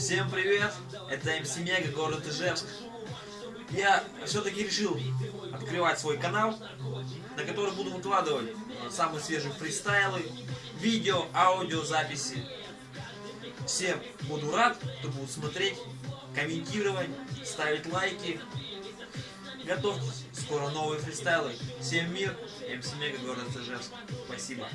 Всем привет! Это МС Мега, город Ижевск. Я все-таки решил открывать свой канал, на который буду выкладывать самые свежие фристайлы, видео, аудиозаписи. Всем буду рад, кто будет смотреть, комментировать, ставить лайки. Готовьтесь, скоро новые фристайлы. Всем мир, МС Мега, город Ижевск. Спасибо.